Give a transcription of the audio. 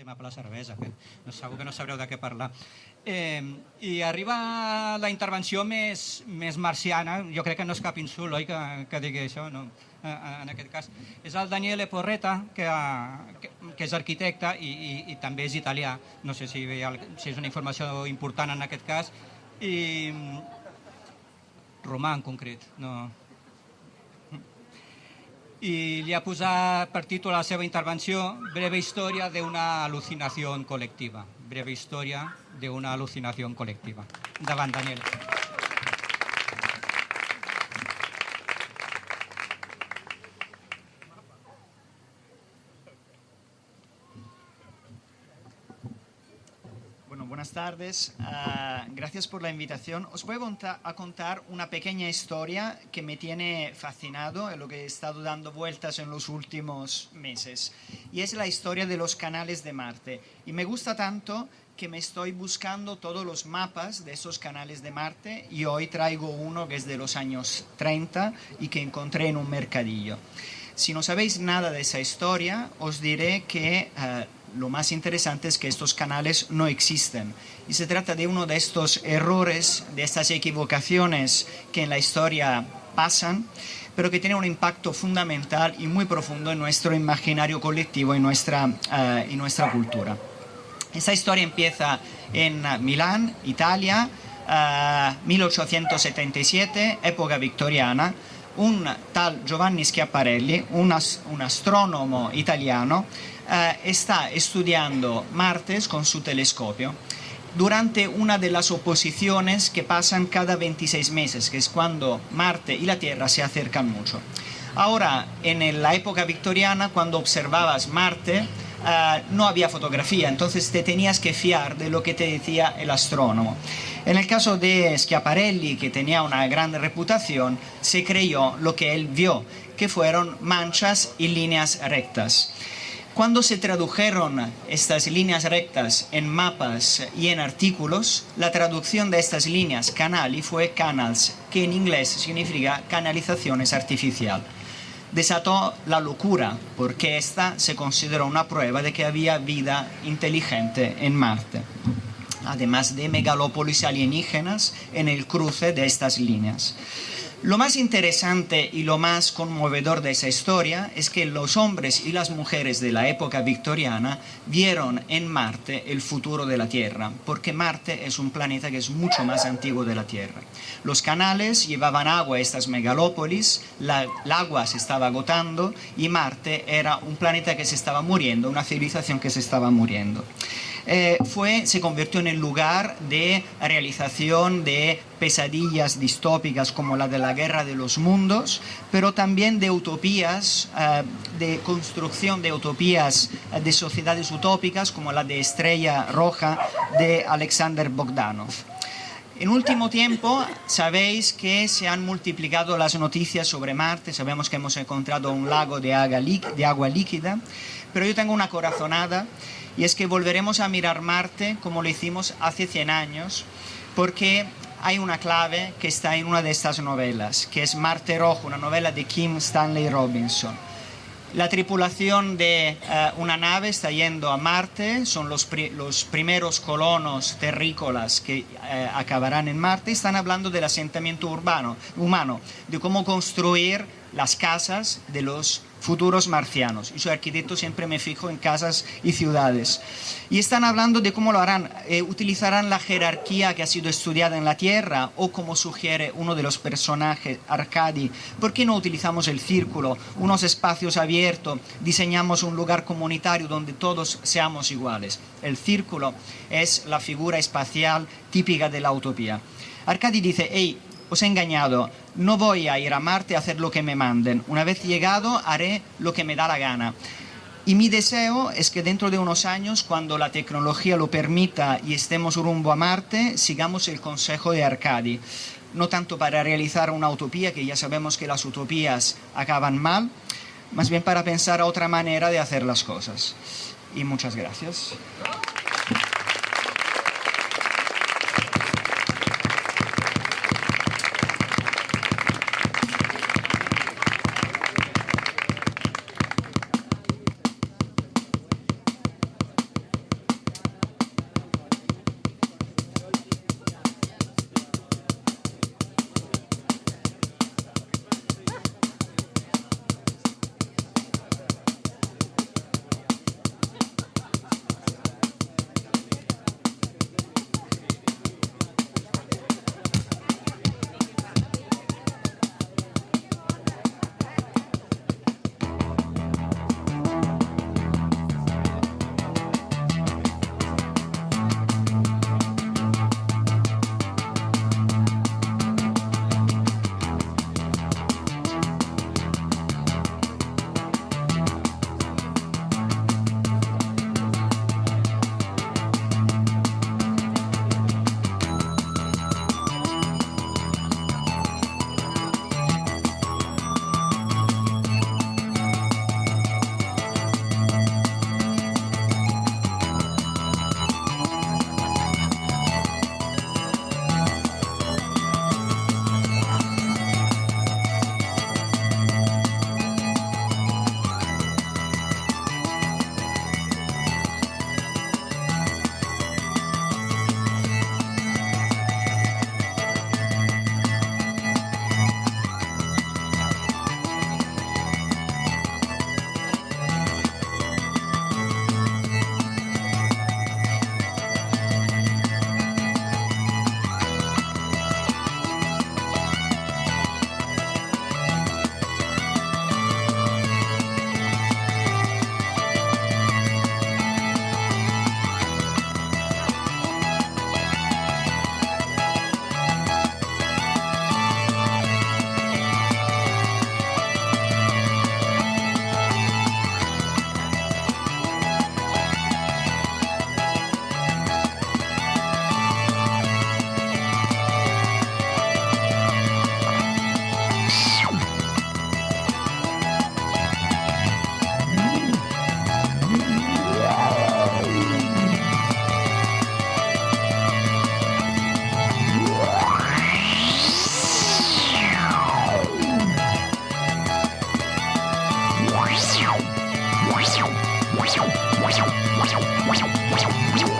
tema per la cervesa, que no, segur que no sabreu de què parlar. Eh, I arriba la intervenció més, més marciana, jo crec que no és cap insult, oi, que, que digui això, no? en aquest cas. És el Daniele Porreta, que, que, que és arquitecte i, i, i també és italià. No sé si, si és una informació important en aquest cas. I romà en concret, no, i li ha posat per títol a la seva intervenció Breve història d'una al·lucinació col·lectiva. Breve història d'una al·lucinació col·lectiva. Endavant, Daniel. Buenas tardes. Uh, gracias por la invitación. Os voy a contar una pequeña historia que me tiene fascinado, en lo que he estado dando vueltas en los últimos meses. Y es la historia de los canales de Marte. Y me gusta tanto que me estoy buscando todos los mapas de esos canales de Marte y hoy traigo uno que es de los años 30 y que encontré en un mercadillo. Si no sabéis nada de esa historia, os diré que uh, lo más interesante es que estos canales no existen. Y se trata de uno de estos errores, de estas equivocaciones que en la historia pasan, pero que tienen un impacto fundamental y muy profundo en nuestro imaginario colectivo y nuestra, uh, nuestra cultura. Esta historia empieza en Milán, Italia, uh, 1877, época victoriana. Un tal Giovanni Schiaparelli, un, un astrónomo italiano, eh, está estudiando Marte con su telescopio durante una de las oposiciones que pasan cada 26 meses, que es cuando Marte y la Tierra se acercan mucho. Ahora, en la época victoriana, cuando observabas Marte, uh, no había fotografía, entonces te tenías que fiar de lo que te decía el astrónomo. En el caso de Schiaparelli, que tenía una gran reputación, se creyó lo que él vio, que fueron manchas y líneas rectas. Cuando se tradujeron estas líneas rectas en mapas y en artículos, la traducción de estas líneas canali fue canals, que en inglés significa canalizaciones artificial. Desató la locura, porque esta se consideró una prueba de que había vida inteligente en Marte, además de megalópolis alienígenas en el cruce de estas líneas. Lo más interesante y lo más conmovedor de esa historia es que los hombres y las mujeres de la época victoriana vieron en Marte el futuro de la Tierra, porque Marte es un planeta que es mucho más antiguo de la Tierra. Los canales llevaban agua a estas megalópolis, la, el agua se estaba agotando y Marte era un planeta que se estaba muriendo, una civilización que se estaba muriendo. Eh, fue, se convirtió en el lugar de realización de pesadillas distópicas como la de la guerra de los mundos, pero también de utopías, eh, de construcción de utopías eh, de sociedades utópicas como la de Estrella Roja de Alexander Bogdanov. En último tiempo, sabéis que se han multiplicado las noticias sobre Marte, sabemos que hemos encontrado un lago de agua, de agua líquida, pero yo tengo una corazonada y es que volveremos a mirar Marte como lo hicimos hace 100 años, porque hay una clave que está en una de estas novelas, que es Marte Rojo, una novela de Kim Stanley Robinson. La tripulación de uh, una nave está yendo a Marte, son los, los primeros colonos terrícolas que uh, acabarán en Marte, y están hablando del asentamiento urbano, humano, de cómo construir las casas de los futuros marcianos. Y soy arquitecto, siempre me fijo en casas y ciudades. Y están hablando de cómo lo harán. Eh, utilizarán la jerarquía que ha sido estudiada en la Tierra o como sugiere uno de los personajes, Arcadi. ¿Por qué no utilizamos el círculo, unos espacios abiertos, diseñamos un lugar comunitario donde todos seamos iguales? El círculo es la figura espacial típica de la utopía. Arcadi dice, hey, os he engañado, no voy a ir a Marte a hacer lo que me manden, una vez llegado haré lo que me da la gana. Y mi deseo es que dentro de unos años, cuando la tecnología lo permita y estemos rumbo a Marte, sigamos el consejo de Arcadi. No tanto para realizar una utopía, que ya sabemos que las utopías acaban mal, más bien para pensar otra manera de hacer las cosas. Y muchas gracias. Wow.